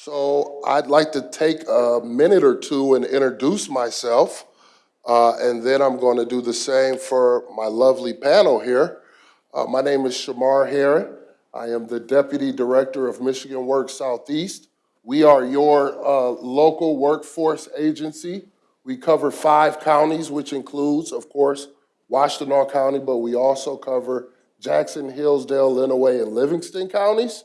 So I'd like to take a minute or two and introduce myself, uh, and then I'm going to do the same for my lovely panel here. Uh, my name is Shamar Herron. I am the Deputy Director of Michigan Works Southeast. We are your uh, local workforce agency. We cover five counties, which includes, of course, Washtenaw County, but we also cover Jackson, Hillsdale, Lenawee, and Livingston counties.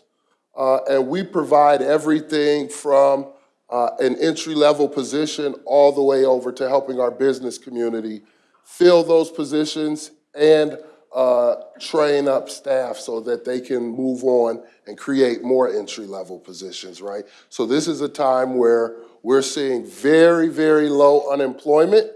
Uh, and we provide everything from uh, an entry-level position all the way over to helping our business community fill those positions and uh, train up staff so that they can move on and create more entry-level positions, right? So this is a time where we're seeing very, very low unemployment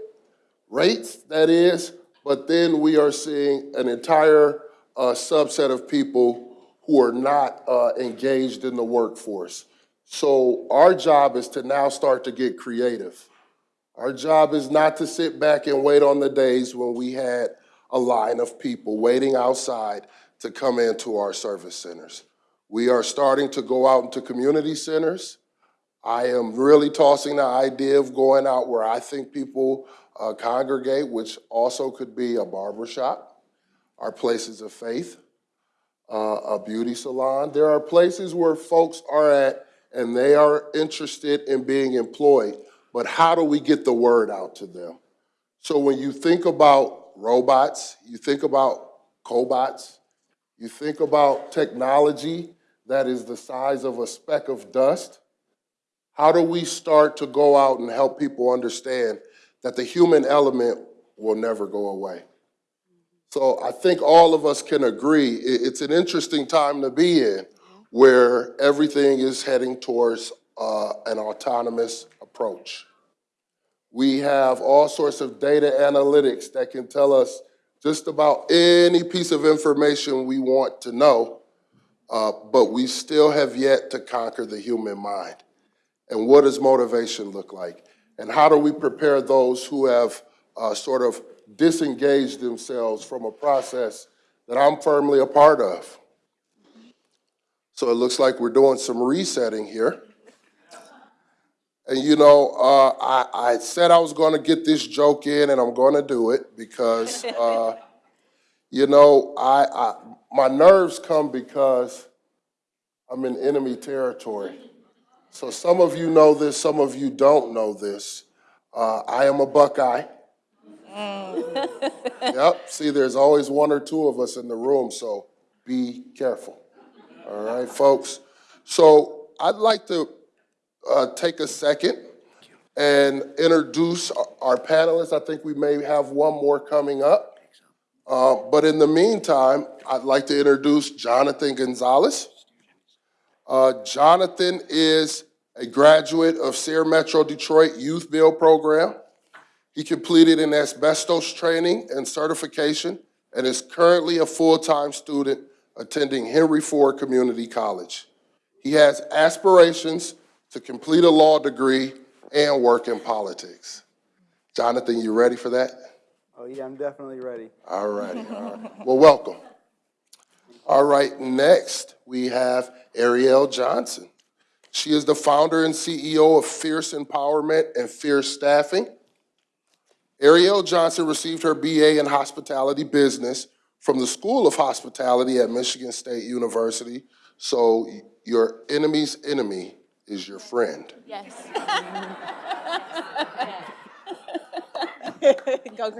rates, that is, but then we are seeing an entire uh, subset of people who are not uh, engaged in the workforce. So our job is to now start to get creative. Our job is not to sit back and wait on the days when we had a line of people waiting outside to come into our service centers. We are starting to go out into community centers. I am really tossing the idea of going out where I think people uh, congregate, which also could be a barber shop, our places of faith, uh, a beauty salon. There are places where folks are at and they are interested in being employed, but how do we get the word out to them? So when you think about robots, you think about cobots, you think about technology that is the size of a speck of dust, how do we start to go out and help people understand that the human element will never go away? So I think all of us can agree, it's an interesting time to be in where everything is heading towards uh, an autonomous approach. We have all sorts of data analytics that can tell us just about any piece of information we want to know, uh, but we still have yet to conquer the human mind. And what does motivation look like? And how do we prepare those who have uh, sort of disengaged themselves from a process that I'm firmly a part of? So it looks like we're doing some resetting here. And you know, uh, I, I said I was going to get this joke in, and I'm going to do it because, uh, you know, I, I my nerves come because I'm in enemy territory. So some of you know this, some of you don't know this. Uh, I am a Buckeye. Yep, see, there's always one or two of us in the room, so be careful. All right, folks? So I'd like to uh, take a second and introduce our- our panelists. I think we may have one more coming up. Uh, But in the meantime, I'd like to introduce Jonathan Gonzalez. Uh, Jonathan is a graduate of SER Metro Detroit Youth Build Program. He completed an asbestos training and certification and is currently a full-time student attending Henry Ford Community College. He has aspirations to complete a law degree and work in politics. Jonathan, you ready for that? Oh, yeah, I'm definitely ready. All righty, all right. Well, welcome. All right, next, we have Ariel Johnson. She is the founder and CEO of Fierce Empowerment and Fierce Staffing. Ariel Johnson received her BA in Hospitality Business from the School of Hospitality at Michigan State University. So your enemy's enemy is your friend. Yes.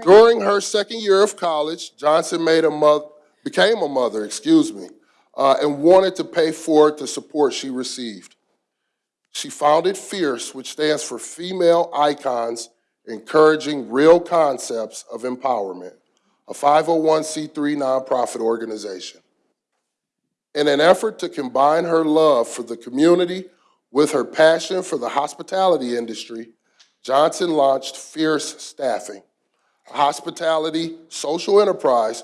During her second year of college, Johnson made a mo- became a mother, excuse me, uh, and wanted to pay forward the support she received. She founded Fierce, which stands for Female Icons Encouraging Real Concepts of Empowerment, a 501c3 nonprofit organization. In an effort to combine her love for the community with her passion for the hospitality industry, Johnson launched Fierce Staffing, a hospitality social enterprise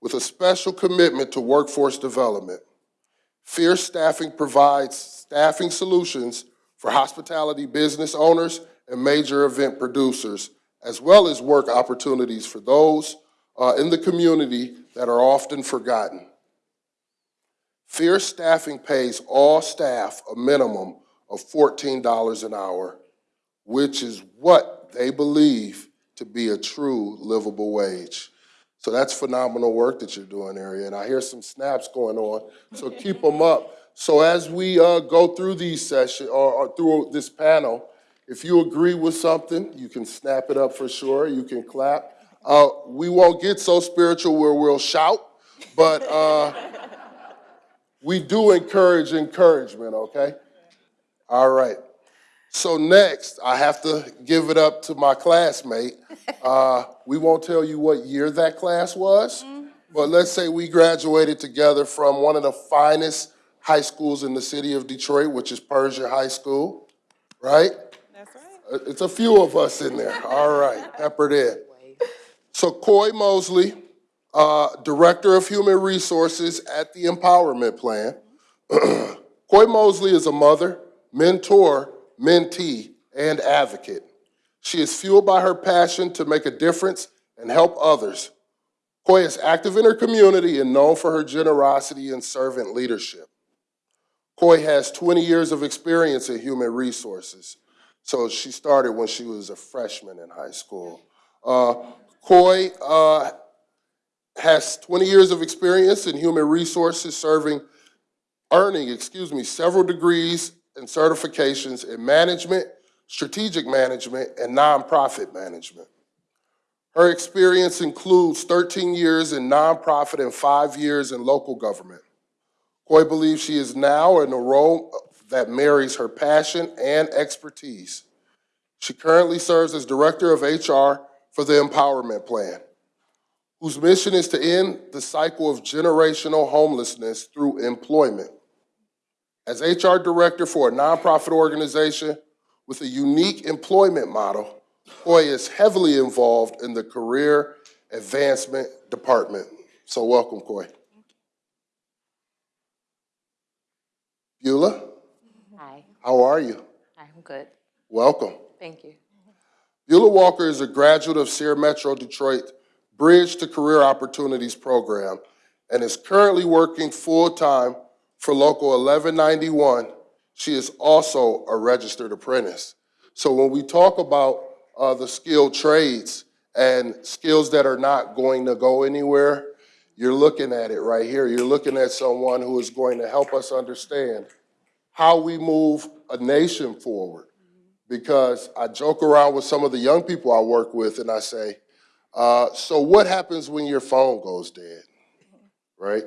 with a special commitment to workforce development. Fierce Staffing provides staffing solutions for hospitality business owners and major event producers, as well as work opportunities for those uh, in the community that are often forgotten. Fierce Staffing pays all staff a minimum of $14 an hour, which is what they believe to be a true livable wage. So that's phenomenal work that you're doing, Ariel, and I hear some snaps going on, so keep them up. So as we uh, go through these sessions, or, or through this panel, if you agree with something, you can snap it up for sure, you can clap. Uh, we won't get so spiritual where we'll shout, but uh, we do encourage encouragement, okay? All right. So next, I have to give it up to my classmate. Uh, we won't tell you what year that class was, but let's say we graduated together from one of the finest high schools in the city of Detroit, which is Pershing High School, right? Uh, It's a few of us in there. All right, peppered in. So Coy Mosley, uh, Director of Human Resources at the Empowerment Plan. Coy Mosley is a mother, mentor, mentee, and advocate. She is fueled by her passion to make a difference and help others. Coy is active in her community and known for her generosity and servant leadership. Coy has 20 years of experience in human resources. So she started when she was a freshman in high school. Uh, Coy uh, has 20 years of experience in human resources, serving, earning, excuse me, several degrees and certifications in management, strategic management, and nonprofit management. Her experience includes 13 years in nonprofit and five years in local government. Coy believes she is now in a role that marries her passion and expertise. She currently serves as Director of HR for the Empowerment Plan, whose mission is to end the cycle of generational homelessness through employment. As HR Director for a nonprofit organization with a unique employment model, Coy is heavily involved in the Career Advancement Department. So welcome, Coy. Beulah, how are you? I'm good. Welcome. Thank you. Beulah Walker is a graduate of SER Metro Detroit Bridge to Career Opportunities Program and is currently working full-time for Local 1191. She is also a registered apprentice. So when we talk about uh, the skilled trades and skills that are not going to go anywhere, you're looking at it right here. You're looking at someone who is going to help us understand how we move a nation forward because I joke around with some of the young people I work with and I say, uh, so what happens when your phone goes dead, right?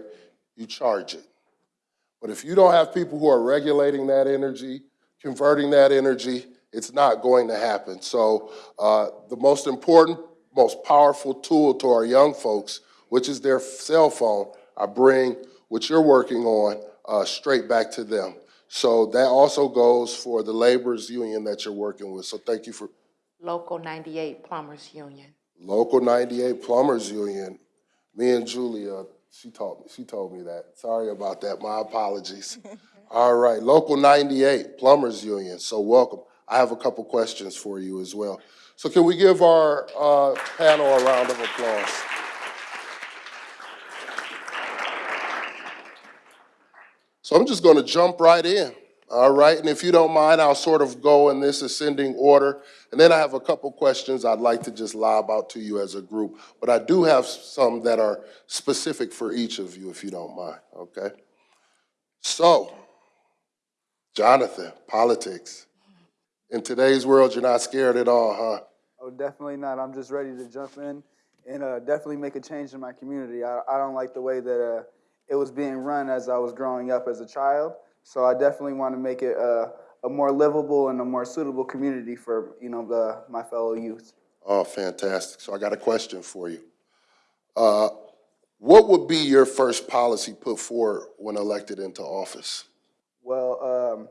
You charge it. But if you don't have people who are regulating that energy, converting that energy, it's not going to happen. So uh, the most important, most powerful tool to our young folks, which is their cell phone, I bring what you're working on uh, straight back to them. So that also goes for the laborers union that you're working with. So thank you for Local 98 Plumbers Union. Local 98 Plumbers Union. Me and Julia, she taught me, she told me that. Sorry about that. My apologies. All right, Local 98 Plumbers Union. So welcome. I have a couple questions for you as well. So can we give our uh, panel a round of applause? So I'm just going to jump right in. All right, and if you don't mind, I'll sort of go in this ascending order. And then I have a couple questions I'd like to just lob out to you as a group. But I do have some that are specific for each of you, if you don't mind, okay? So, Jonathan, politics. In today's world, you're not scared at all, huh? Oh, definitely not. I'm just ready to jump in and uh, definitely make a change in my community. I, I don't like the way that uh, it was being run as I was growing up as a child. So I definitely want to make it uh, a more livable and a more suitable community for you know the, my fellow youth. Oh, fantastic. So I got a question for you. Uh, what would be your first policy put forward when elected into office? Well, um,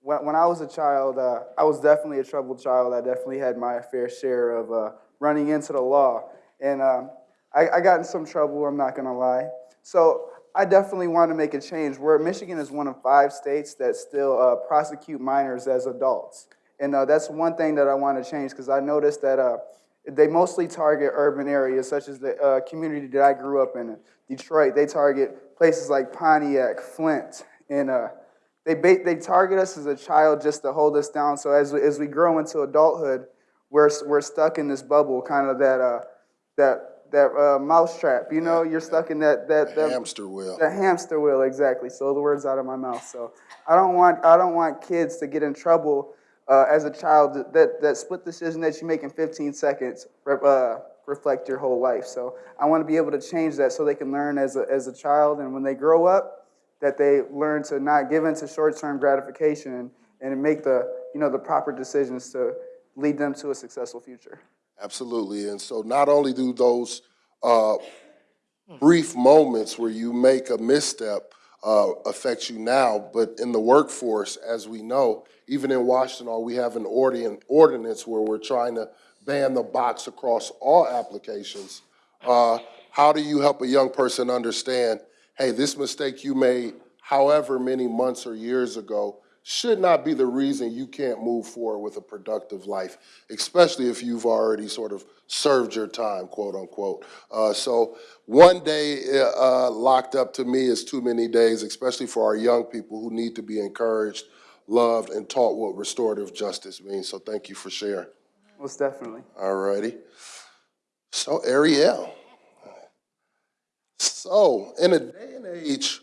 when, when I was a child, uh, I was definitely a troubled child. I definitely had my fair share of uh, running into the law. And um, I, I got in some trouble, I'm not going to lie. So I definitely want to make a change. Where Michigan is one of five states that still uh, prosecute minors as adults. And uh, that's one thing that I want to change because I noticed that uh, they mostly target urban areas, such as the uh, community that I grew up in, Detroit. They target places like Pontiac, Flint, and uh, they they target us as a child just to hold us down. So as we, as we grow into adulthood, we're we're stuck in this bubble, kind of that uh that that uh, mouse trap. You know, you're stuck in that that, that Hamster wheel. the hamster wheel, exactly. So the words out of my mouth. So I don't want I don't want kids to get in trouble uh, as a child. That, that split decision that you make in 15 seconds uh, reflect your whole life. So I want to be able to change that so they can learn as a as a child, and when they grow up, that they learn to not give into short-term gratification and make the you know the proper decisions to lead them to a successful future. Absolutely. And so not only do those uh, brief moments where you make a misstep uh, affect you now, but in the workforce, as we know, even in Washtenaw, we have an ordinance where we're trying to ban the box across all applications. Uh, How do you help a young person understand, hey, this mistake you made however many months or years ago should not be the reason you can't move forward with a productive life, especially if you've already sort of served your time, quote unquote. Uh, so one day uh, locked up to me is too many days, especially for our young people who need to be encouraged, loved, and taught what restorative justice means. So thank you for sharing. Most definitely. All righty. So Ariel. So in a day and age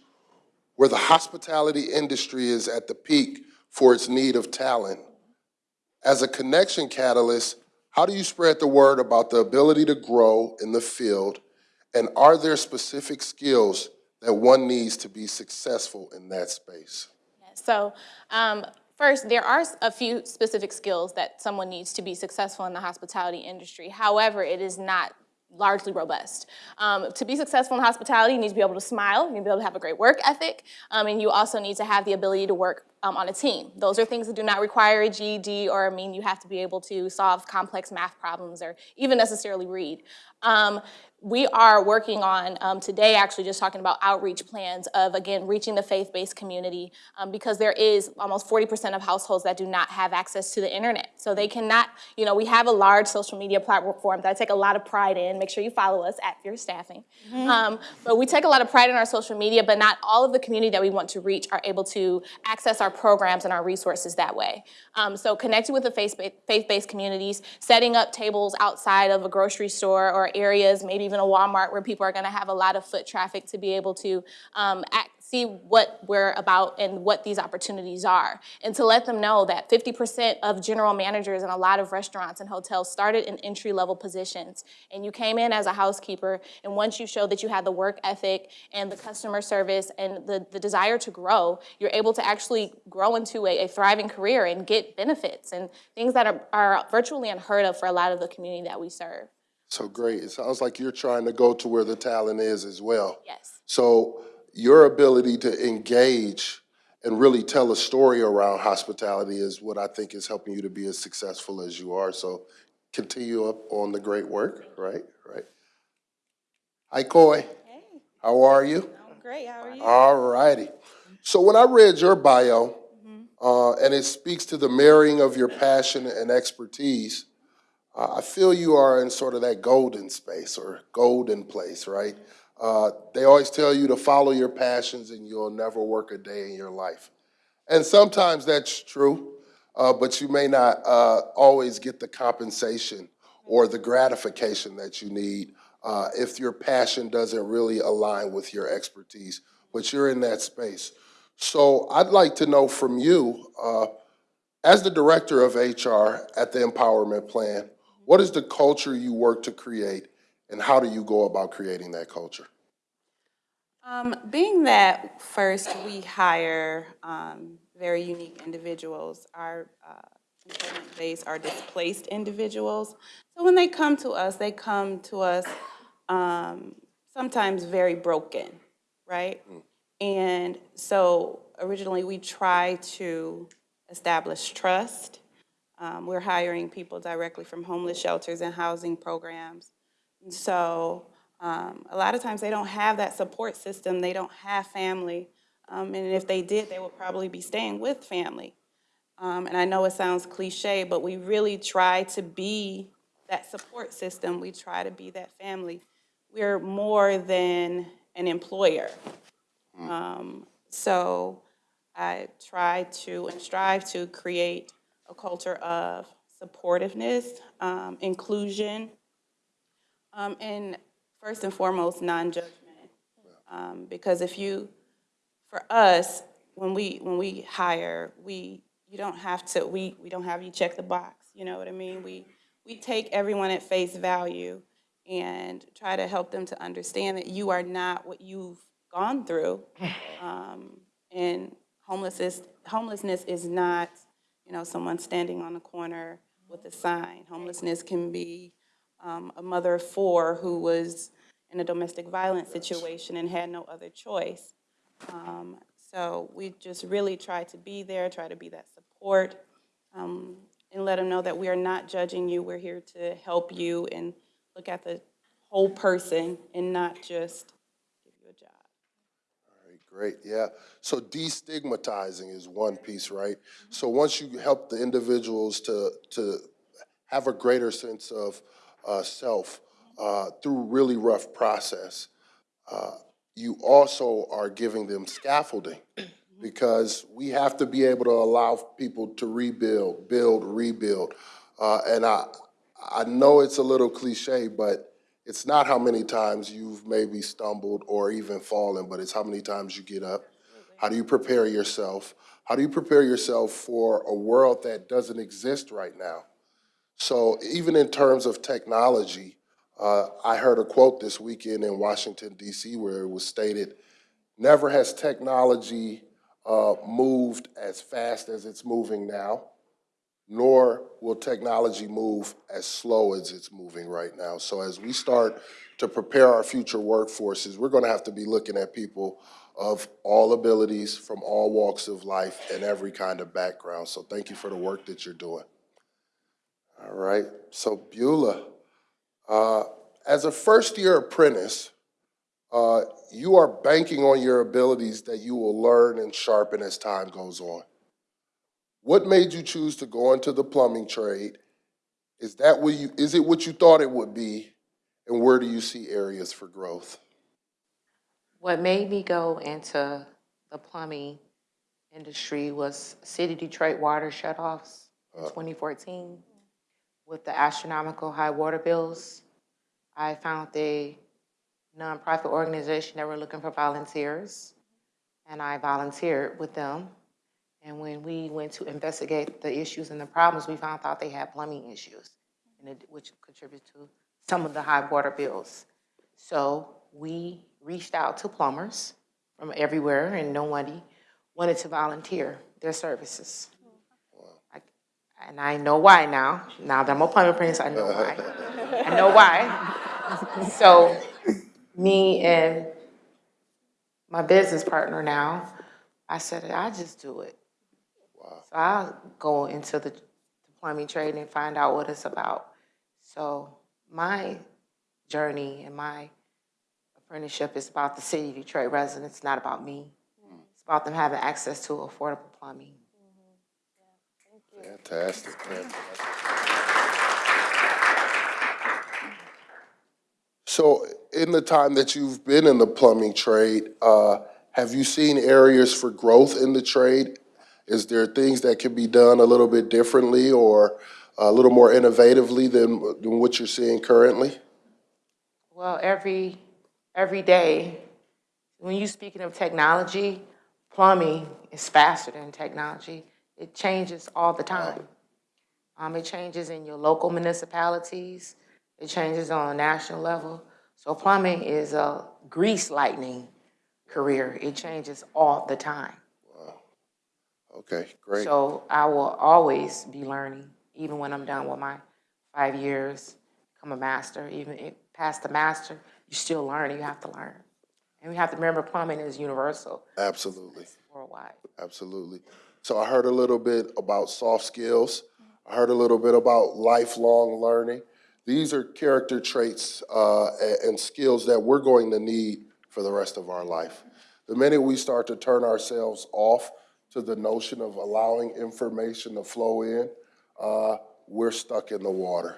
where the hospitality industry is at the peak for its need of talent, as a connection catalyst, how do you spread the word about the ability to grow in the field? And are there specific skills that one needs to be successful in that space? So um, first, there are a few specific skills that someone needs to be successful in the hospitality industry. However, it is not largely robust. Um, to be successful in hospitality, you need to be able to smile, you need to be able to have a great work ethic, um, and you also need to have the ability to work um, on a team. Those are things that do not require a GED or mean you have to be able to solve complex math problems or even necessarily read. We are working on um, today actually just talking about outreach plans of again reaching the faith-based community um, because there is almost 40% of households that do not have access to the internet. So they cannot you know we have a large social media platform that i take a lot of pride in. Make sure you follow us at your staffing. Um, but we take a lot of pride in our social media but not all of the community that we want to reach are able to access our programs and our resources that way. Um, so connecting with the faith-based communities setting up tables outside of a grocery store or areas maybe even a Walmart where people are going to have a lot of foot traffic to be able to um, act, see what we're about and what these opportunities are. And to let them know that 50% of general managers in a lot of restaurants and hotels started in entry level positions. And you came in as a housekeeper, and once you showed that you had the work ethic and the customer service and the, the desire to grow, you're able to actually grow into a, a thriving career and get benefits and things that are, are virtually unheard of for a lot of the community that we serve. So great. It sounds like you're trying to go to where the talent is as well. Yes. So your ability to engage and really tell a story around hospitality is what I think is helping you to be as successful as you are. So continue up on the great work, right? Right. Hi, Coy. Hey, How are you? I'm great. How are you? All righty. So when I read your bio, uh, and it speaks to the marrying of your passion and expertise, uh, I feel you are in sort of that golden space or golden place, right? Uh, they always tell you to follow your passions and you'll never work a day in your life. And sometimes that's true, uh, but you may not uh, always get the compensation or the gratification that you need uh, if your passion doesn't really align with your expertise, but you're in that space. So I'd like to know from you, uh, as the director of HR at the Empowerment Plan, what is the culture you work to create, and how do you go about creating that culture? Um, being that first we hire um, very unique individuals, our uh, employment base are displaced individuals. So when they come to us, they come to us um, sometimes very broken, right? And so originally we try to establish trust. Um, we're hiring people directly from homeless shelters and housing programs. And so um, a lot of times they don't have that support system, they don't have family. Um, and if they did, they would probably be staying with family. Um, and I know it sounds cliche, but we really try to be that support system. We try to be that family. We're more than an employer. Um, so I try to and strive to create a culture of supportiveness, um, inclusion, um, and first and foremost, non-judgment. Um, because if you, for us, when we, when we hire, we, you don't have to, we, we don't have you check the box, you know what I mean? We, we take everyone at face value and try to help them to understand that you are not what you've gone through. Um, and homelessness, homelessness is not, you know, someone standing on the corner with a sign. Homelessness can be um, a mother of four who was in a domestic violence situation and had no other choice. Um, So we just really try to be there, try to be that support, um, and let them know that we are not judging you. We're here to help you and look at the whole person and not just give you a job. Great, yeah. So destigmatizing is one piece, right? So once you help the individuals to, to have a greater sense of uh, self uh, through really rough process, uh, you also are giving them scaffolding because we have to be able to allow people to rebuild, build, rebuild. Uh, and I, I know it's a little cliche, but it's not how many times you've maybe stumbled or even fallen, but it's how many times you get up. How do you prepare yourself? How do you prepare yourself for a world that doesn't exist right now? So even in terms of technology, uh, I heard a quote this weekend in Washington DC where it was stated, never has technology uh, moved as fast as it's moving now, nor will technology move as slow as it's moving right now. So as we start to prepare our future workforces, we're gonna have to be looking at people of all abilities, from all walks of life, and every kind of background. So thank you for the work that you're doing. All right, so Beulah, uh, as a first-year apprentice, uh, you are banking on your abilities that you will learn and sharpen as time goes on. What made you choose to go into the plumbing trade? Is that what you, is it what you thought it would be? And where do you see areas for growth? What made me go into the plumbing industry was City Detroit water shutoffs uh. in 2014. With the astronomical high water bills, I found a nonprofit organization that were looking for volunteers, and I volunteered with them. And when we went to investigate the issues and the problems, we found out they had plumbing issues, and it, which contributed to some of the high water bills. So we reached out to plumbers from everywhere, and nobody wanted to volunteer their services. I- And I know why now. Now that I'm a plumbing apprentice, I know why. I know why. So me and my business partner now, I said, I just do it. So I'll go into the plumbing trade and find out what it's about. So my journey and my apprenticeship is about the city of Detroit residents, not about me. It's about them having access to affordable plumbing. Fantastic, fantastic. So in the time that you've been in the plumbing trade, uh, have you seen areas for growth in the trade? Is there things that can be done a little bit differently or a little more innovatively than, than what you're seeing currently? Well, every, every day, when you're speaking of technology, plumbing is faster than technology. It changes all the time. Um, it changes in your local municipalities, it changes on a national level. So plumbing is a grease lightning career. It changes all the time. Okay, great. So I will always be learning, even when I'm done with my five years, become a master, even past the master, you still learn, you have to learn. And we have to remember plumbing is universal Absolutely. worldwide. Absolutely. So I heard a little bit about soft skills. I heard a little bit about lifelong learning. These are character traits uh, and, skills that we're going to need for the rest of our life. The minute we start to turn ourselves off to the notion of allowing information to flow in, uh, we're stuck in the water.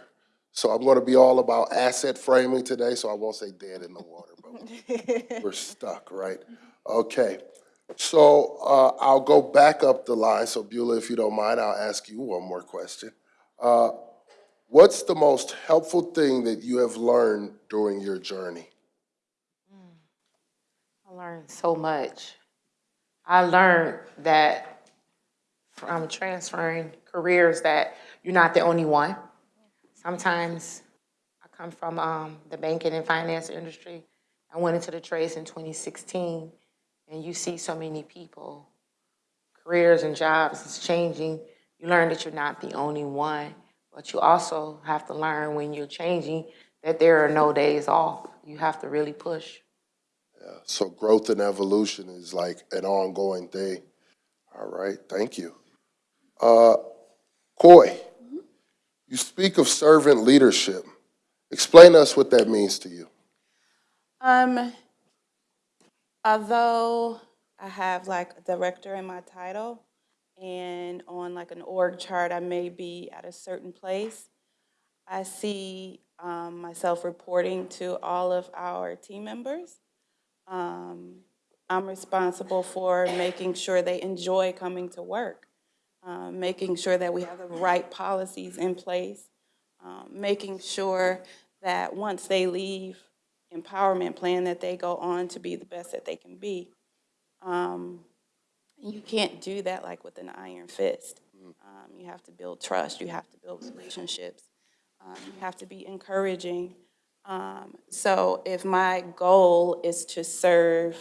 So I'm going to be all about asset framing today, so I won't say dead in the water, but we're stuck, right? Okay. So uh, I'll go back up the line. So Beulah, if you don't mind, I'll ask you one more question. Uh, What's the most helpful thing that you have learned during your journey? I learned so much. I learned that from transferring careers that you're not the only one. Sometimes I come from um, the banking and finance industry. I went into the trades in 2016, and you see so many people, careers and jobs is changing. You learn that you're not the only one, but you also have to learn when you're changing that there are no days off. You have to really push. So growth and evolution is like an ongoing thing. All right, thank you. Uh, Coy, you speak of servant leadership. Explain to us what that means to you. Um, although I have like a director in my title, and on like an org chart, I may be at a certain place, I see um, myself reporting to all of our team members. Um, I'm responsible for making sure they enjoy coming to work, um, making sure that we have the right policies in place, um, making sure that once they leave empowerment plan, that they go on to be the best that they can be. Um, you can't do that like with an iron fist. Um, you have to build trust, you have to build relationships, um, you have to be encouraging. Um, so if my goal is to serve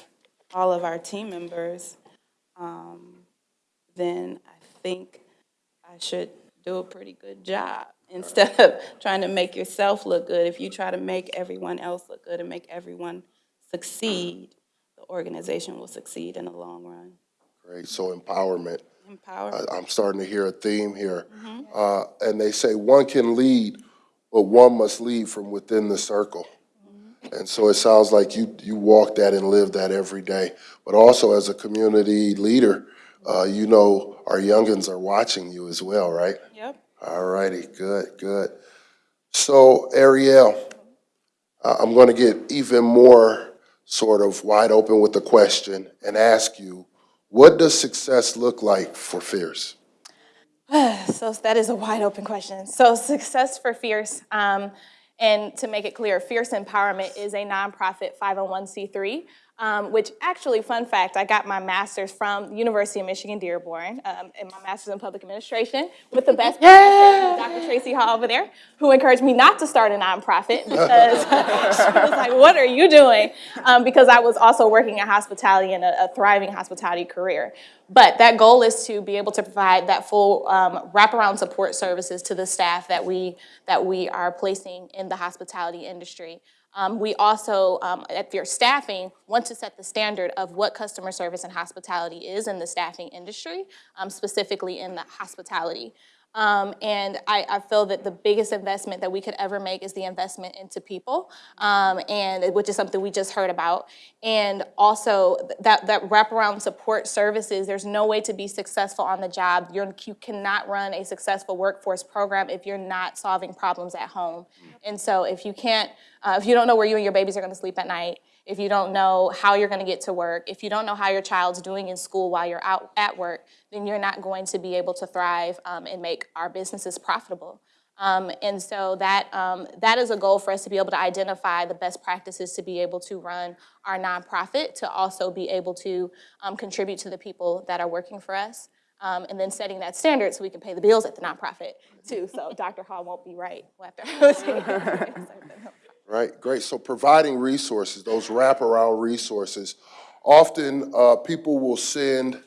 all of our team members, um, then I think I should do a pretty good job. Instead of trying to make yourself look good, if you try to make everyone else look good and make everyone succeed, the organization will succeed in the long run. Great, so empowerment. Empower. I- I'm starting to hear a theme here. Uh, And they say one can lead, but one must lead from within the circle. And so it sounds like you, you walk that and live that every day. But also as a community leader, uh, you know our youngins are watching you as well, right? Yep. All righty, good, good. So Ariel, uh, I'm going to get even more sort of wide open with the question and ask you, what does success look like for Fierce? So that is a wide open question. So success for Fierce, um, and to make it clear, Fierce Empowerment is a nonprofit 501c3, um, which actually, fun fact, I got my master's from the University of Michigan Dearborn, um, and my master's in public administration with the best professor, Dr. Tracy Hall over there, who encouraged me not to start a nonprofit because she was like, "What are you doing?" Um, because I was also working in hospitality and a, a thriving hospitality career. But that goal is to be able to provide that full um, wraparound support services to the staff that we that we are placing in the hospitality industry. Um, we also, um, at your staffing, want to set the standard of what customer service and hospitality is in the staffing industry, um, specifically in the hospitality. Um, and I, I feel that the biggest investment that we could ever make is the investment into people, um, and which is something we just heard about. And also that that wraparound support services. There's no way to be successful on the job. You're, you cannot run a successful workforce program if you're not solving problems at home. And so if you can't, uh, if you don't know where you and your babies are going to sleep at night, if you don't know how you're going to get to work, if you don't know how your child's doing in school while you're out at work, then you're not going to be able to thrive um, and make our businesses profitable. Um, and so that, um, that is a goal for us to be able to identify the best practices to be able to run our nonprofit, to also be able to um, contribute to the people that are working for us. Um, and then setting that standard so we can pay the bills at the nonprofit too. So Dr. Hall won't be right. To- Right, great. So providing resources, those wraparound resources. Often, uh, people will send,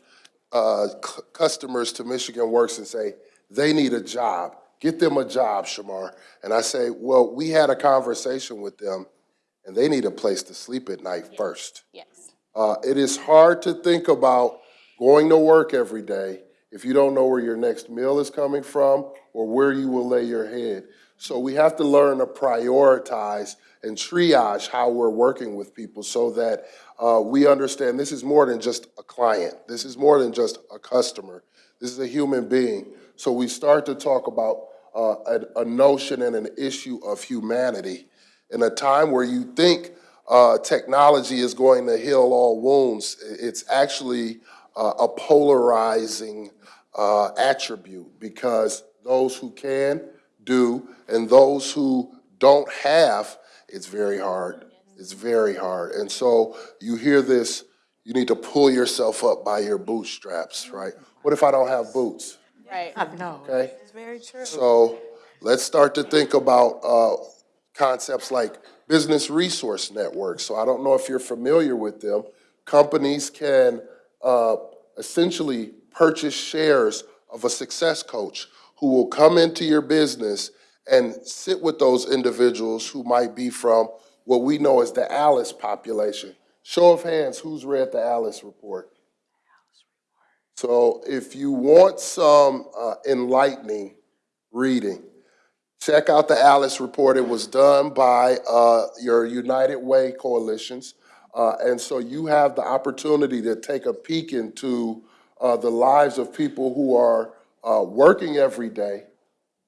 uh, customers to Michigan Works and say, they need a job. Get them a job, Shamar. And I say, well, we had a conversation with them, and they need a place to sleep at night first. yes. Uh, it is hard to think about going to work every day if you don't know where your next meal is coming from or where you will lay your head. So we have to learn to prioritize and triage how we're working with people so that uh, we understand this is more than just a client. This is more than just a customer. This is a human being. So we start to talk about uh, a, a notion and an issue of humanity in a time where you think uh, technology is going to heal all wounds. It's actually uh, a polarizing uh, attribute because those who can do and those who don't have, it's very hard. It's very hard. And so you hear this, you need to pull yourself up by your bootstraps, right? What if I don't have boots? Right. No. Okay? It's very true. So let's start to think about uh, concepts like business resource networks. So I don't know if you're familiar with them. Companies can uh, essentially purchase shares of a success coach who will come into your business and sit with those individuals who might be from what we know as the Alice population. Show of hands, who's read the Alice report? So if you want some uh, enlightening reading, check out the Alice report. It was done by uh, your United Way coalitions. Uh, and so you have the opportunity to take a peek into uh, the lives of people who are uh, working every day,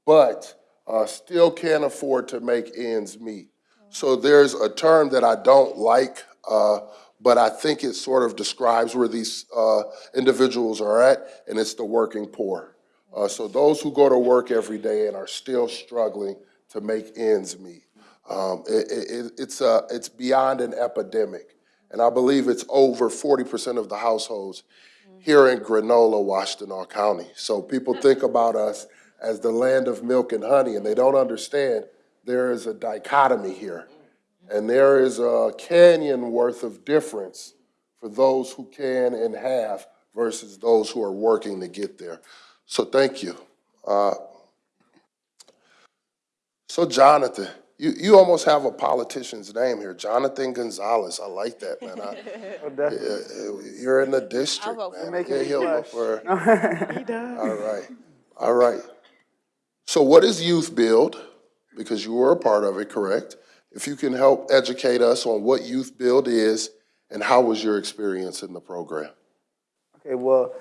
but uh, still can't afford to make ends meet. So there's a term that I don't like, uh, but I think it sort of describes where these uh, individuals are at, and it's the working poor. Uh, so those who go to work every day and are still struggling to make ends meet. Um, it, it, it's, uh, it's beyond an epidemic. And I believe it's over 40% of the households here in Granola, Washtenaw County. So people think about us as the land of milk and honey, and they don't understand there is a dichotomy here. And there is a canyon worth of difference for those who can and have versus those who are working to get there. So thank you. Uh, so Jonathan, you, you almost have a politician's name here, Jonathan Gonzalez. I like that, man. I, Oh, definitely. yeah, you're in the district, vote for man. Making Yeah, me he'll vote blush. for. All right, all right. So what is Youth Build? Because you were a part of it, correct? If you can help educate us on what Youth Build is and how was your experience in the program? Okay, well,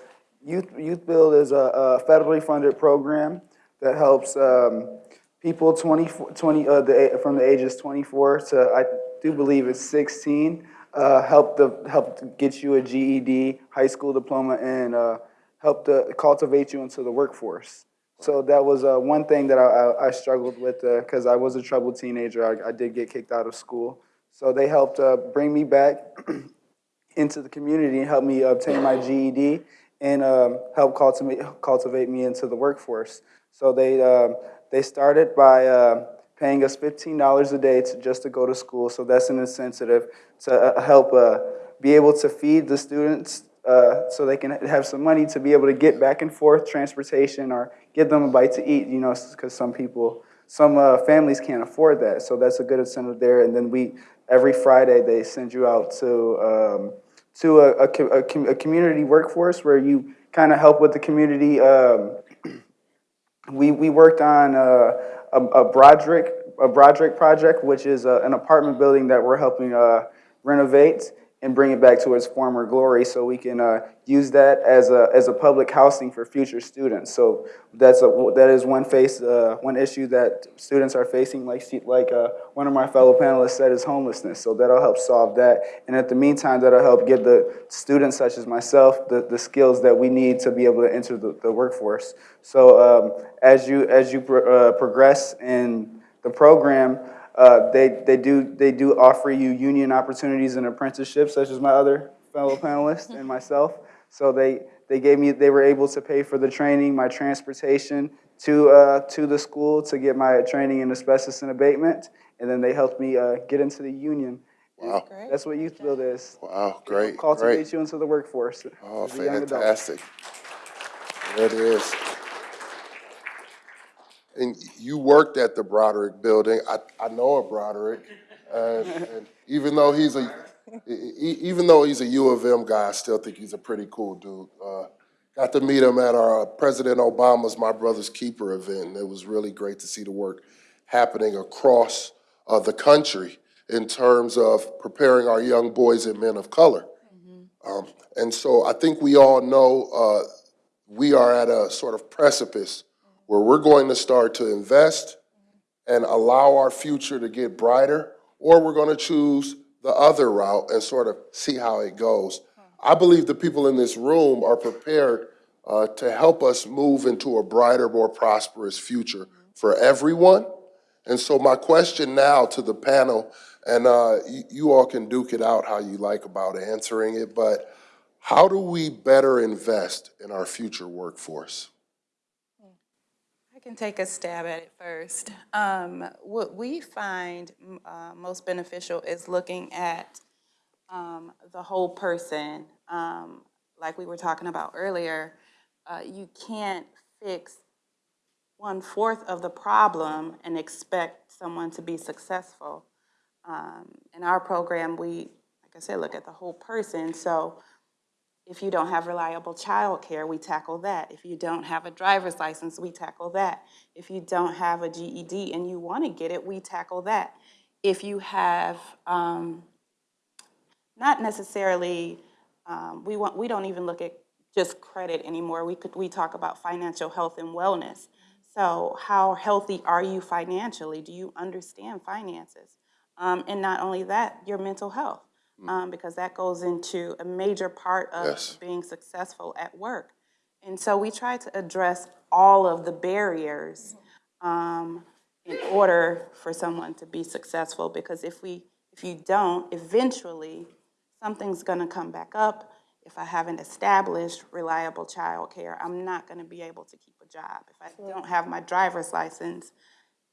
Youth, Youth Build is a, a federally funded program that helps um, people 20, 20 uh, the, from the ages 24 to, I do believe it's 16, uh, help the, help get you a GED, high school diploma, and uh, help to cultivate you into the workforce. So that was uh, one thing that I, I, struggled with because I was a troubled teenager. I, I did get kicked out of school. So they helped uh, bring me back into the community and help me obtain my GED and um, help cultivate, cultivate me into the workforce. So they, um, they started by uh, paying us $15 a day to, just to go to school. So that's an incentive to uh, help uh, be able to feed the students uh, so they can have some money to be able to get back and forth transportation or give them a bite to eat, you know, because some people, some uh, families can't afford that. So that's a good incentive there. And then we, every Friday, they send you out to, um, to a, a, a, com- a community workforce where you kind of help with the community. Um, we, we worked on uh, a, a Broderick, a Broderick project, which is uh, an apartment building that we're helping uh, renovate and bring it back to its former glory so we can uh, use that as a, as a public housing for future students. So that's a, that is one face, uh, one issue that students are facing, like, like uh, one of my fellow panelists said, is homelessness. So that'll help solve that. And at the meantime, that'll help give the students such as myself the, the skills that we need to be able to enter the, the workforce. So um, as you, as you pro- uh, progress in the program, uh, they, they, do, they do offer you union opportunities and apprenticeships, such as my other fellow panelists and myself. So they, they gave me, they were able to pay for the training, my transportation to, uh, to the school to get my training in asbestos and abatement. And then they helped me uh, get into the union. Wow, That's what Youth Build is. wow, great, Cultivate great. you into the workforce. Oh, as a young adult. fantastic. There it is. And you worked at the Broderick Building. I, I know a Broderick. And, and even though he's a, even though he's a U of M guy, I still think he's a pretty cool dude. Uh, Got to meet him at our President Obama's My Brother's Keeper event, and it was really great to see the work happening across uh, the country in terms of preparing our young boys and men of color. Um, And so I think we all know uh, we are at a sort of precipice where we're going to start to invest and allow our future to get brighter, or we're going to choose the other route and sort of see how it goes. I believe the people in this room are prepared uh, to help us move into a brighter, more prosperous future for everyone. And so my question now to the panel, and uh, you, you all can duke it out how you like about answering it, but how do we better invest in our future workforce? Can take a stab at it first. Um, what we find uh, most beneficial is looking at um, the whole person. Um, like we were talking about earlier, uh, you can't fix one fourth of the problem and expect someone to be successful. Um, in our program, we, like I said, look at the whole person. So if you don't have reliable childcare, we tackle that. If you don't have a driver's license, we tackle that. If you don't have a GED and you want to get it, we tackle that. If you have, um, not necessarily, um, we want, we don't even look at just credit anymore. We could, we talk about financial health and wellness. So how healthy are you financially? Do you understand finances? Um, and not only that, your mental health, um, because that goes into a major part of Yes. being successful at work. And so we try to address all of the barriers um, in order for someone to be successful. Because if we, if you don't, eventually something's going to come back up. If I haven't established reliable childcare, I'm not going to be able to keep a job. If I don't have my driver's license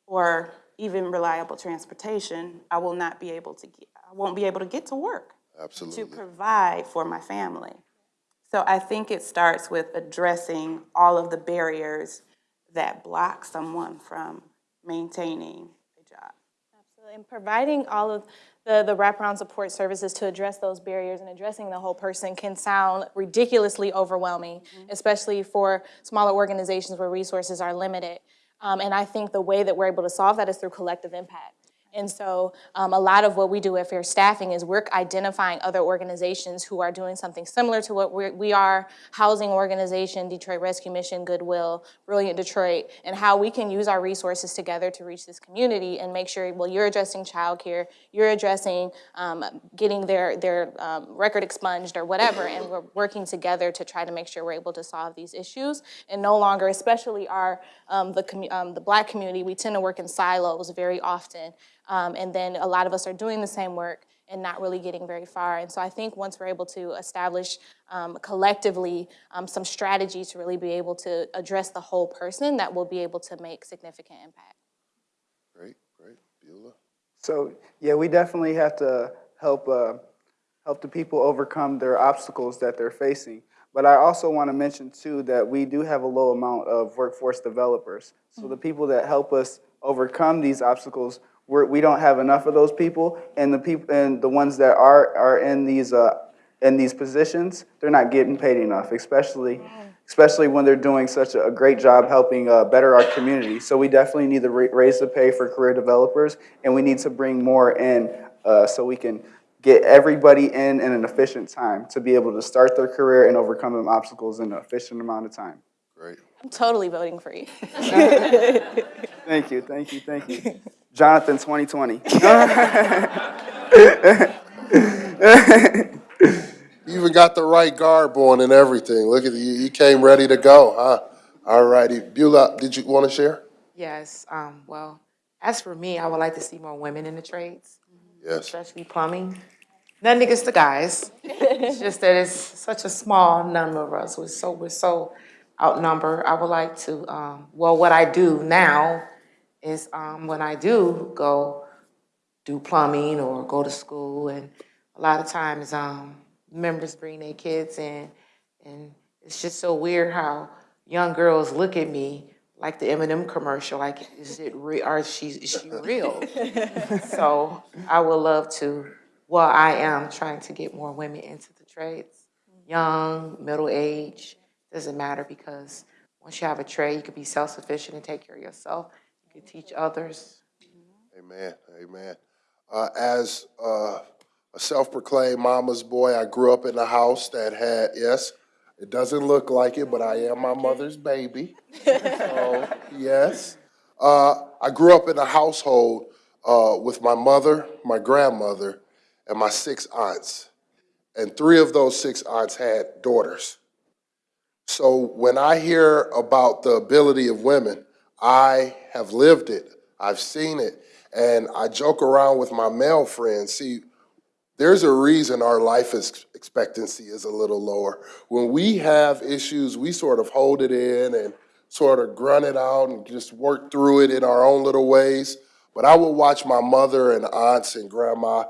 or even reliable transportation, I will not be able to get, I won't be able to get to work to provide for my family. So I think it starts with addressing all of the barriers that block someone from maintaining a job. Absolutely, and providing all of the, the wraparound support services to address those barriers and addressing the whole person can sound ridiculously overwhelming, especially for smaller organizations where resources are limited. Um, and I think the way that we're able to solve that is through collective impact. And so um, a lot of what we do at Fair Staffing is we're identifying other organizations who are doing something similar to what we're, we are, housing organization, Detroit Rescue Mission, Goodwill, Brilliant Detroit, and how we can use our resources together to reach this community and make sure, well, you're addressing childcare, you're addressing um, getting their, their um, record expunged or whatever, and we're working together to try to make sure we're able to solve these issues and no longer, especially our, um, the, um, the black community, we tend to work in silos very often. Um, and then a lot of us are doing the same work and not really getting very far. And so I think once we're able to establish um, collectively um, some strategies to really be able to address the whole person, that we'll be able to make significant impact. Great, great. Beulah? So, yeah, we definitely have to help, uh, help the people overcome their obstacles that they're facing. But I also want to mention too that we do have a low amount of workforce developers. So the people that help us overcome these obstacles, we're, we don't have enough of those people. And the people, and the ones that are, are in these, uh, in these positions, they're not getting paid enough, especially, especially when they're doing such a great job helping uh, better our community. So we definitely need to ra- raise the pay for career developers, and we need to bring more in uh, so we can get everybody in in an efficient time to be able to start their career and overcome them obstacles in an efficient amount of time. Great. I'm totally voting for you. Thank you, thank you, thank you. Jonathan, 2020. You even got the right garb on and everything. Look at you, you came ready to go, huh? All righty. Beulah, did you want to share? Yes, um, well, as for me, I would like to see more women in the trades, Yes. especially plumbing. Nothing against the guys. It's just that it's such a small number of us. We're so, we're so outnumbered. I would like to, um, well, what I do now is, um, when I do go do plumbing or go to school, and a lot of times, um, members bring their kids in, and it's just so weird how young girls look at me like the M&M commercial, like, is it real, or is she, is she real? So I would love to, well, I am trying to get more women into the trades. Young, middle age, doesn't matter because once you have a trade, you can be self-sufficient and take care of yourself. You teach others. Amen, amen. Uh, as, uh, a self-proclaimed mama's boy, I grew up in a house that had, yes, it doesn't look like it, but I am my mother's baby. So, yes. Uh, I grew up in a household, uh, with my mother, my grandmother, and my six aunts. And three of those six aunts had daughters. So when I hear about the ability of women, I have lived it, I've seen it, and I joke around with my male friends. See, there's a reason our life expectancy is a little lower. When we have issues, we sort of hold it in and sort of grunt it out and just work through it in our own little ways. But I will watch my mother and aunts and grandma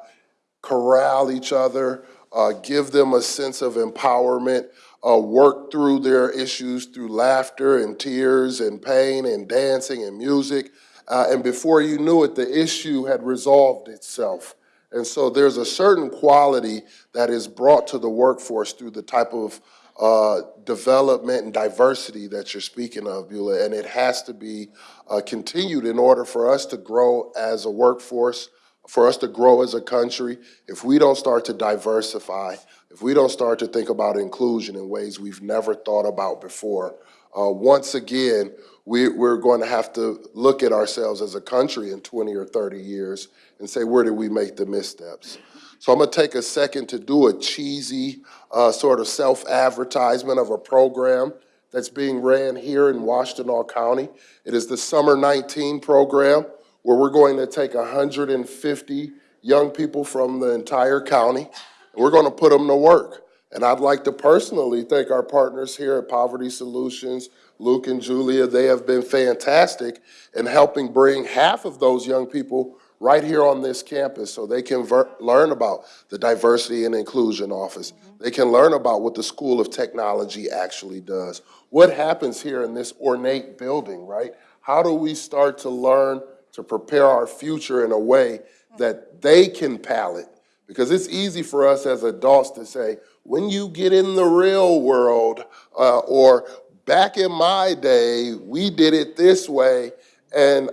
corral each other, uh, give them a sense of empowerment, uh, work through their issues through laughter and tears and pain and dancing and music. Uh, and before you knew it, the issue had resolved itself. And so there's a certain quality that is brought to the workforce through the type of uh, development and diversity that you're speaking of, Beulah, and it has to be uh, continued in order for us to grow as a workforce, for us to grow as a country. If we don't start to diversify, if we don't start to think about inclusion in ways we've never thought about before, uh, once again, we, we're going to have to look at ourselves as a country in 20 or 30 years and say, where did we make the missteps? So I'm going to take a second to do a cheesy uh, sort of self-advertisement of a program that's being ran here in Washtenaw County. It is the Summer 19 program where we're going to take 150 young people from the entire county and we're going to put them to work. And I'd like to personally thank our partners here at Poverty Solutions, Luke and Julia. They have been fantastic in helping bring half of those young people right here on this campus so they can ver- learn about the Diversity and Inclusion Office. Mm-hmm. They can learn about what the School of Technology actually does. What happens here in this ornate building, right? How do we start to learn to prepare our future in a way that they can palate? Because it's easy for us as adults to say, when you get in the real world, uh, or back in my day, we did it this way. And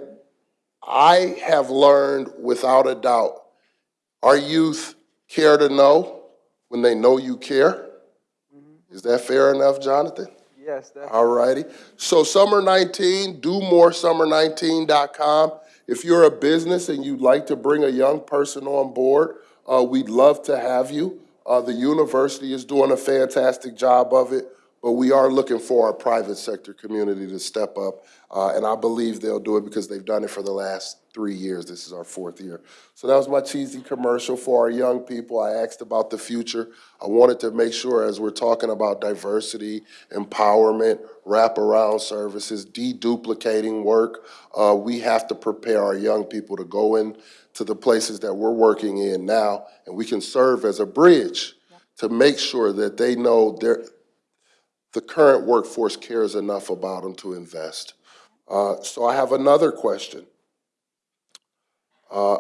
I have learned without a doubt, our youth care to know when they know you care. Is that fair enough, Jonathan? Yes, definitely. All righty. So Summer 19, do more summer19.com. If you're a business and you'd like to bring a young person on board, uh, we'd love to have you. Uh, the university is doing a fantastic job of it, but we are looking for our private sector community to step up. Uh, and I believe they'll do it because they've done it for the last three years. This is our fourth year. So that was my cheesy commercial for our young people. I asked about the future. I wanted to make sure as we're talking about diversity, empowerment, wraparound services, deduplicating work, uh, we have to prepare our young people to go in to the places that we're working in now, and we can serve as a bridge to make sure that they know their, the current workforce cares enough about them to invest. Uh, so I have another question. Uh,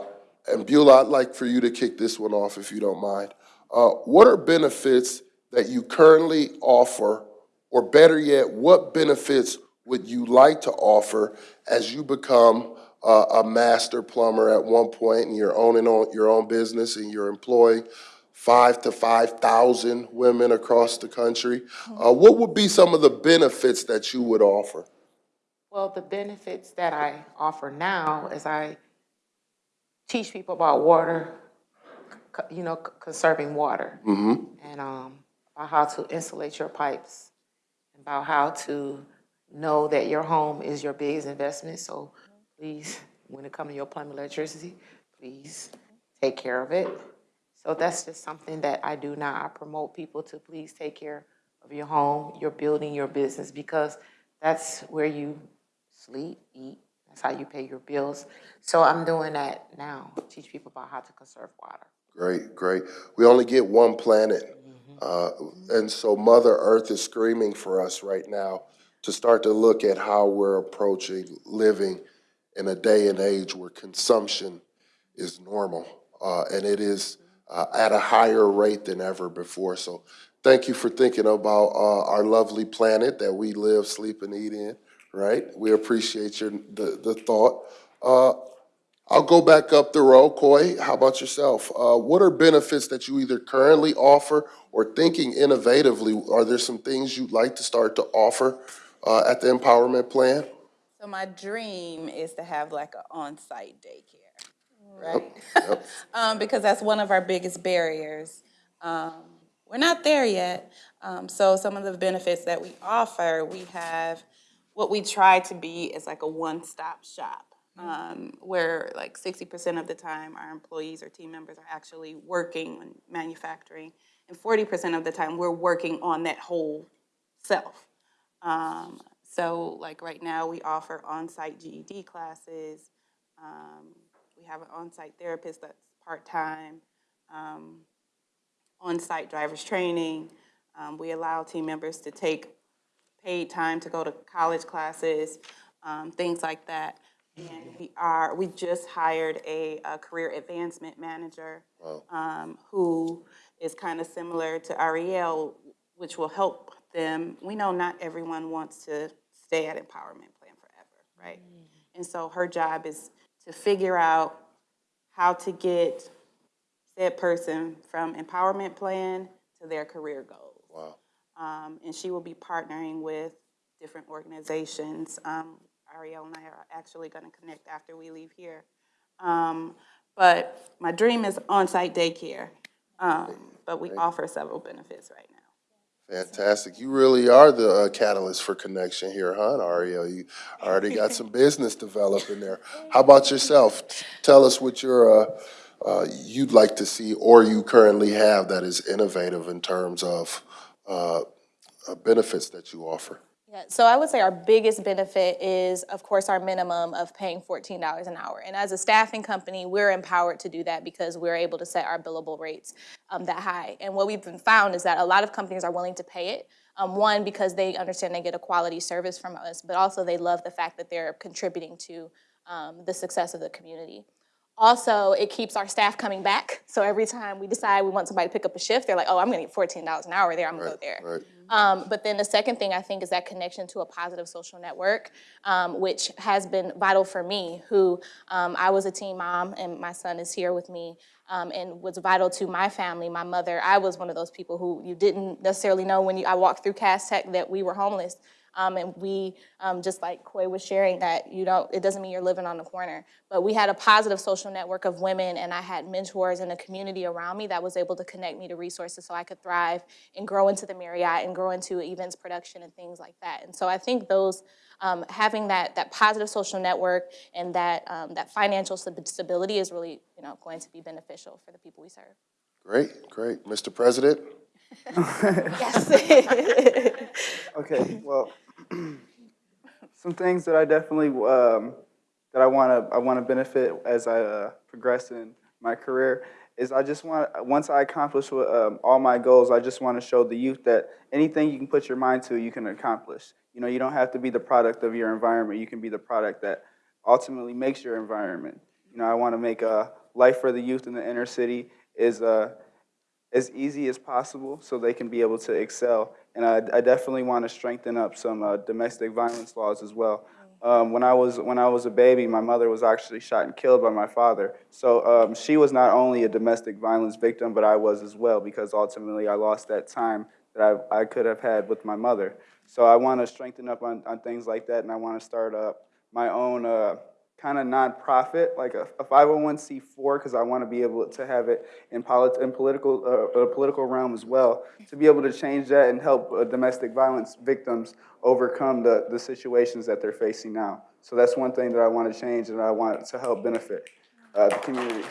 and Beulah, I'd like for you to kick this one off if you don't mind. Uh, what are benefits that you currently offer, or better yet, what benefits would you like to offer as you become uh, a master plumber at one point and you're owning on your own business and you're employing five to five thousand women across the country? Uh, what would be some of the benefits that you would offer? Well, the benefits that I offer now is I teach people about water, you know, conserving water. And um, about how to insulate your pipes, and about how to know that your home is your biggest investment. So please, when it comes to your plumbing electricity, please take care of it. So that's just something that I do now. I promote people to please take care of your home, your building, your business, because that's where you sleep, eat, how you pay your bills. So I'm doing that now, teach people about how to conserve water. Great, great. We only get one planet. Uh, and so Mother Earth is screaming for us right now to start to look at how we're approaching living in a day and age where consumption is normal. Uh, and it is uh, at a higher rate than ever before. So thank you for thinking about uh, our lovely planet that we live, sleep, and eat in, right? We appreciate your, the, the thought. Uh, I'll go back up the row. Coy, how about yourself? Uh, what are benefits that you either currently offer or thinking innovatively? Are there some things you'd like to start to offer uh, at the empowerment plan? So my dream is to have like an on-site daycare. right? um, because that's one of our biggest barriers. Um, we're not there yet. Um, so some of the benefits that we offer, we have what we try to be is like a one-stop shop. Um, where like sixty percent of the time our employees or team members are actually working on manufacturing, and forty percent of the time we're working on that whole self. Um, so like right now, we offer on-site GED classes. Um, we have an on-site therapist that's part-time. Um, on-site driver's training. Um, we allow team members to take paid time to go to college classes, um, things like that. And we are, we just hired a, a career advancement manager, um, who is kind of similar to Ariel, which will help them. We know not everyone wants to stay at Empowerment Plan forever, right? And so her job is to figure out how to get said person from empowerment plan to their career goals. Wow. Um, and she will be partnering with different organizations. Um, Ariel and I are actually gonna connect after we leave here. Um, but my dream is on-site daycare, um, but we offer several benefits right now. Fantastic. You really are the uh, catalyst for connection here, huh, Ariel? You already got some business developing there. How about yourself? Tell us what you're, uh, uh, you'd like to see or you currently have that is innovative in terms of uh, uh, benefits that you offer. Yeah, so I would say our biggest benefit is, of course, our minimum of paying fourteen dollars an hour. And as a staffing company, we're empowered to do that because we're able to set our billable rates um, that high. And what we've been found is that a lot of companies are willing to pay it. Um, one, because they understand they get a quality service from us, but also they love the fact that they're contributing to um, the success of the community. Also, it keeps our staff coming back. So every time we decide we want somebody to pick up a shift, they're like, oh, I'm gonna get fourteen dollars an hour there, I'm gonna go there. Right. Um, but then the second thing I think is that connection to a positive social network, um, which has been vital for me, who um, I was a teen mom and my son is here with me um, and was vital to my family, my mother. I was one of those people who you didn't necessarily know when you, I walked through Cass Tech that we were homeless. Um, and we, um, just like Koi was sharing, that you don't, it doesn't mean you're living on the corner. But we had a positive social network of women, and I had mentors and a community around me that was able to connect me to resources so I could thrive and grow into the Marriott and grow into events production and things like that. And so I think those, um, having that that positive social network and that um, that financial stability is really, you know, going to be beneficial for the people we serve. Great, great. Mr. President? Yes. Okay, well, some things that I definitely, um, that I want to, I want to benefit as I uh, progress in my career is I just want, once I accomplish what, um, all my goals, I just want to show the youth that anything you can put your mind to, you can accomplish. You know, you don't have to be the product of your environment. You can be the product that ultimately makes your environment. You know, I want to make a life for the youth in the inner city is uh, as easy as possible so they can be able to excel. And I, I definitely want to strengthen up some uh, domestic violence laws as well. Um, when I was when I was a baby, my mother was actually shot and killed by my father. So um, she was not only a domestic violence victim, but I was as well because ultimately I lost that time that I, I could have had with my mother. So I want to strengthen up on, on things like that, and I want to start up my own uh, kind of nonprofit, like a, a 501c4, because I want to be able to have it in, polit- in political, uh, uh, political realm as well, to be able to change that and help uh, domestic violence victims overcome the, the situations that they're facing now. So that's one thing that I want to change and I want to help benefit uh, the community.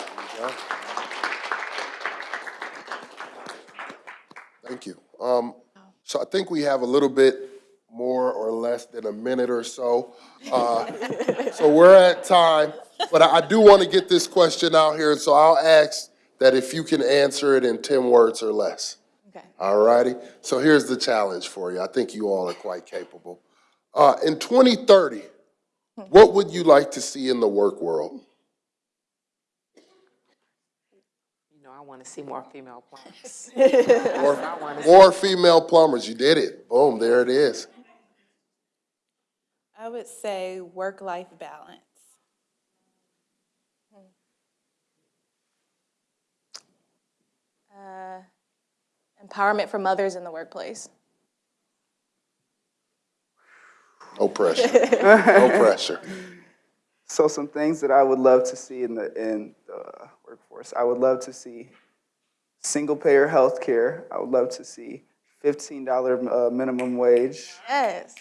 Thank you. Um, so I think we have a little bit more or less than a minute or so. Uh, so we're at time, but I, I do want to get this question out here, so I'll ask that if you can answer it in ten words or less. Okay. All righty. So here's the challenge for you. I think you all are quite capable. Uh, in 2030, what would you like to see in the work world? You know, I want to see more female plumbers. More, more female plumbers. You did it. Boom, there it is. I would say work-life balance. Uh, Empowerment for mothers in the workplace. No pressure. No pressure. So some things that I would love to see in the in the workforce. I would love to see single-payer health care. I would love to see fifteen dollar uh, minimum wage Yes.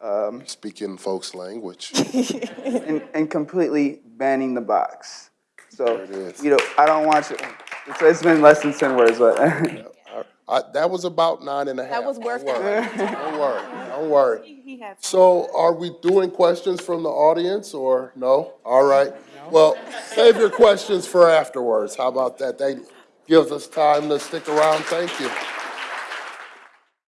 Um, speaking folks' language. and, and completely banning the box. So, you know, I don't want you, it's, it's been less than ten words, but I, that was about nine and a half. That was Don't worth worry. it. Don't worry, don't worry. He has So are we doing questions from the audience or no? All right. Well, save your questions for afterwards. How about that? That gives us time to stick around. Thank you.